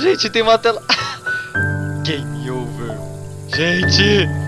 Gente, tem uma tela. Game over. Gente!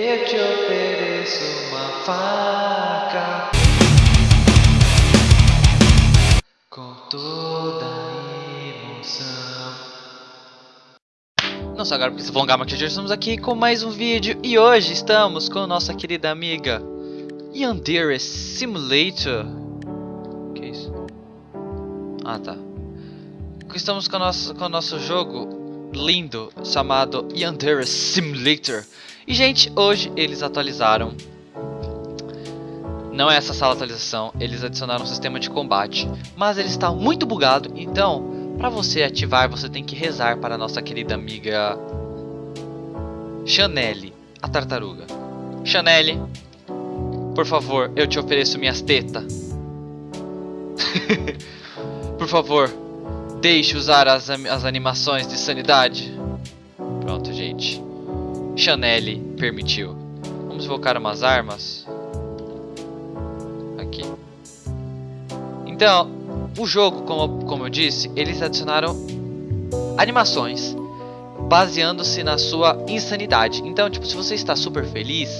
Eu te ofereço uma faca com toda emoção. Não agora porque se alongar muito, estamos aqui com mais um vídeo e hoje estamos com nossa querida amiga Yandere Simulator. Que isso? Ah, tá. Estamos com o nosso, com o nosso jogo lindo chamado Yandere Simulator. E, gente, hoje eles atualizaram. Não é essa sala atualização, eles adicionaram um sistema de combate. Mas ele está muito bugado, então, para você ativar, você tem que rezar para a nossa querida amiga Chanelle, a tartaruga. Chanelle, por favor, eu te ofereço minhas tetas. Por favor, deixe usar as, as animações de sanidade. Pronto, gente. Chanelle permitiu. Vamos invocar umas armas. Aqui. Então, o jogo, como, como eu disse, eles adicionaram animações baseando-se na sua insanidade. Então, tipo, se você está super feliz,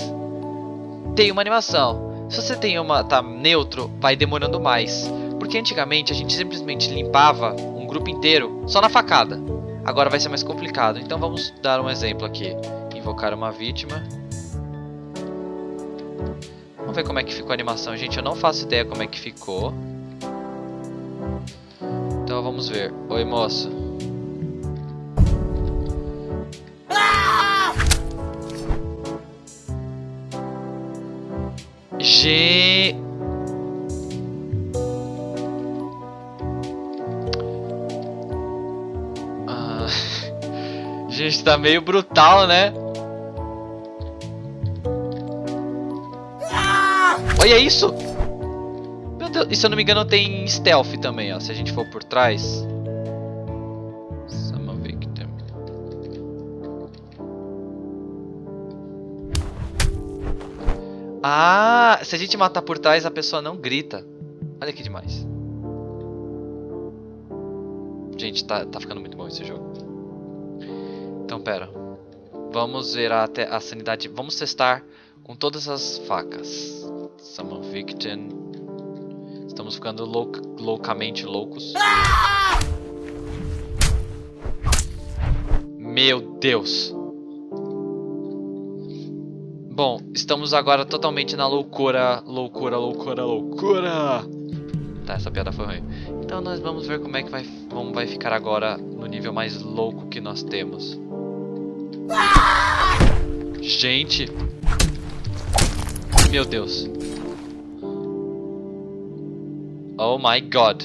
tem uma animação. Se você tem uma tá neutro, vai demorando mais. Porque antigamente a gente simplesmente limpava um grupo inteiro só na facada. Agora vai ser mais complicado. Então vamos dar um exemplo aqui. Invocar uma vítima. Vamos ver como é que ficou a animação. Gente, eu não faço ideia como é que ficou. Então vamos ver. Oi, moço. G. Ah, gente, tá meio brutal, né? Olha isso! Meu Deus, e se eu não me engano tem stealth também, ó. Se a gente for por trás. Ah, se a gente matar por trás, a pessoa não grita. Olha que demais. Gente, tá, tá ficando muito bom esse jogo. Então, pera. Vamos ver até a sanidade. Vamos testar com todas as facas. Summon Victim. Estamos ficando louc loucamente loucos. Meu Deus. Bom, estamos agora totalmente na loucura, loucura, loucura, loucura. Tá, essa piada foi ruim. Então nós vamos ver como é que vai, como vai ficar agora no nível mais louco que nós temos. Gente. Meu Deus. Oh my god.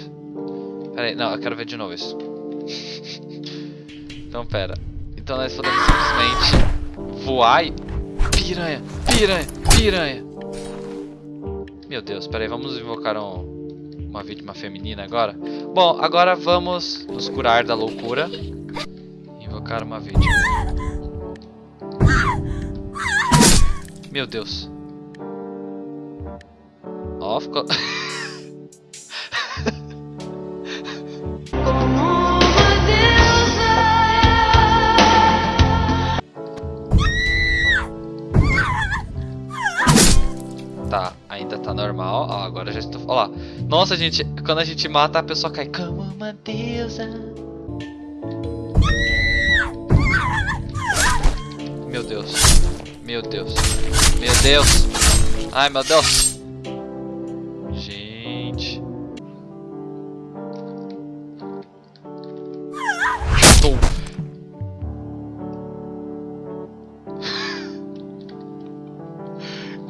Pera aí, não, eu quero ver de novo isso. então, pera. Então nós podemos simplesmente voar e... Piranha, piranha, piranha. Meu Deus, pera aí, vamos invocar um, uma vítima feminina agora. Bom, agora vamos nos curar da loucura. Invocar uma vítima. Meu Deus. Ficou... Tá, ainda tá normal. Ó, agora já estou. Ó lá. Nossa, gente, quando a gente mata, a pessoa cai como uma deusa. Meu Deus. Meu Deus. Meu Deus. Ai, meu Deus.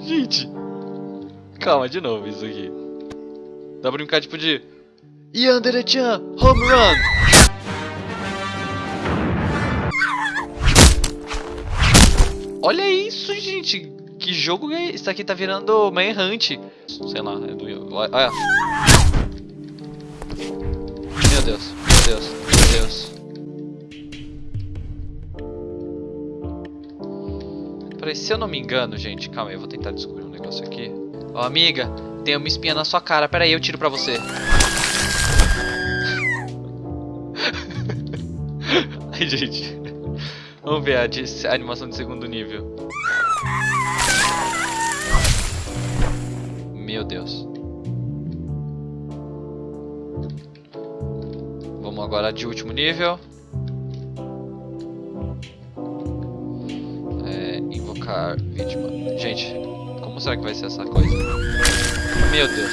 Gente. Calma, de novo isso aqui. Dá pra brincar tipo de... Yandere-chan, home run! Olha isso, gente! Que jogo é? Isso aqui tá virando Manhunt. Sei lá, é do... Olha. Meu Deus, meu Deus, meu Deus. Peraí, se eu não me engano, gente, calma aí, eu vou tentar descobrir um negócio aqui. Ó, amiga, tem uma espinha na sua cara. Peraí, eu tiro pra você. Ai, gente. Vamos ver a, de, a animação de segundo nível. Meu Deus. Vamos agora de último nível. Vítima. Gente, como será que vai ser essa coisa? Meu Deus.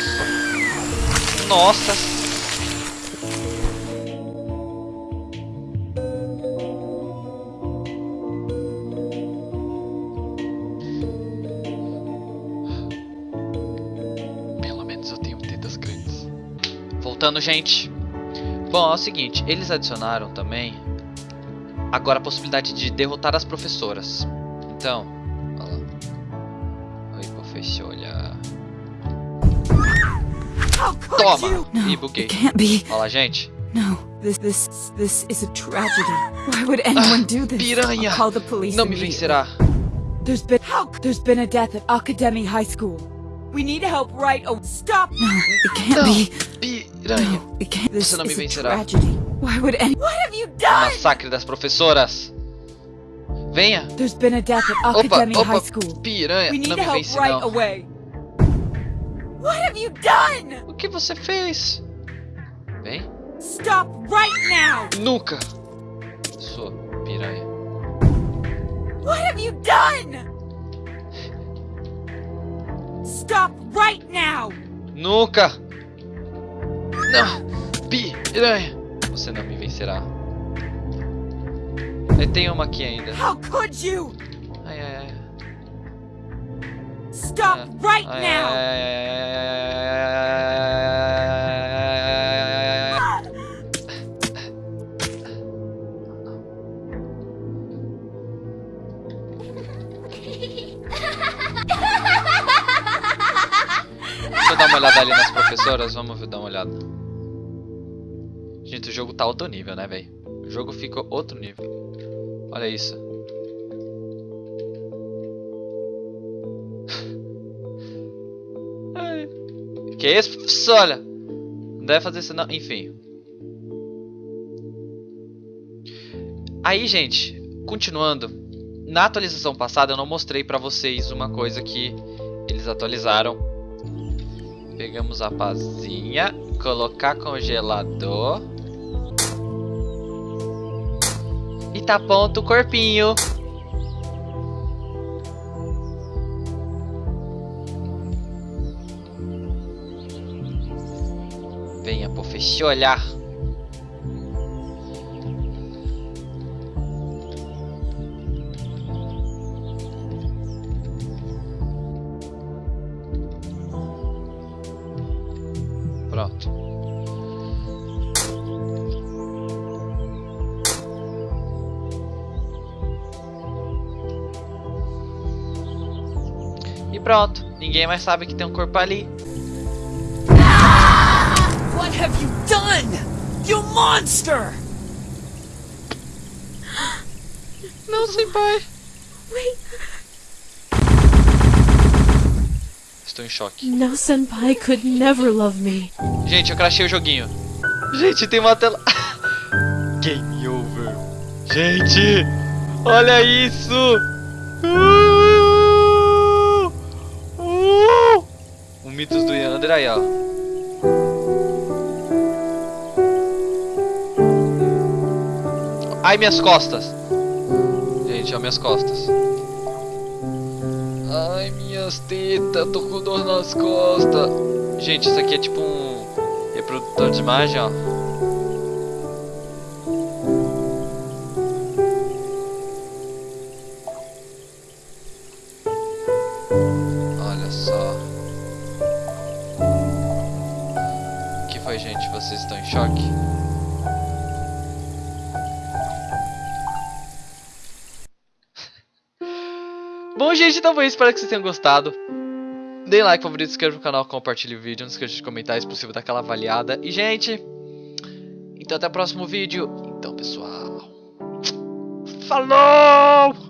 Nossa. Pelo menos eu tenho tetas grandes. Voltando, gente. Bom, é o seguinte, eles adicionaram também agora a possibilidade de derrotar as professoras. Então, Toma! Ih, buguei. Lá, gente. No, this this this is a tragedy. Why would anyone do this? piranha. I'll call the police. Não me vencerá. There's been how? There's been a death at Academy High School. We need help right away. Stop! No, it can't Não, be. piranha. No, it can't. This Você não me vencerá. tragedy. Why would any? What have you done? Massacre das professoras. Venha. There's been a death at Opa, Academy opa, High School. piranha. We need Não me help vence, right não. away. What have you done? O que você fez? Vem. Stop right now! Nunca. Sua piranha. What have you done? Stop right now! Nunca. Não. Piranha. Você não me vencerá. Aí tem uma aqui ainda. How could you? Ai, ai, ai. Deixa eu dar uma olhada ali nas professoras, vamos dar uma olhada. Gente, o jogo tá outro nível, né, velho? O jogo ficou outro nível. Olha isso. Que isso, professora? Não deve fazer isso não. Enfim. Aí, gente, continuando. Na atualização passada eu não mostrei pra vocês uma coisa que eles atualizaram. Pegamos a pazinha, colocar congelador. E tá pronto o corpinho. Venha, professora. Pronto. E pronto. Ninguém mais sabe que tem um corpo ali. What have you done? You monster! Não, senpai. Wait, Estou em choque. no senpai could never love me. Gente, eu crachei o joguinho. Gente, tem uma tela. Game over. Gente, olha isso. Uh! Uh! O Mitos do Yander aí, ó. Ai, minhas costas. Gente, ó, minhas costas. Ai, minhas tetas, tô com dor nas costas. Gente, isso aqui é tipo um reprodutor de imagem, ó. Olha só. O que foi, gente? Vocês estão em choque? Bom, gente, então foi isso. Espero que vocês tenham gostado. Deem like, favorito, se inscreva no canal, compartilhe o vídeo. Não esqueça de comentar, se possível, dar aquela avaliada. E, gente, então até o próximo vídeo. Então, pessoal, falou!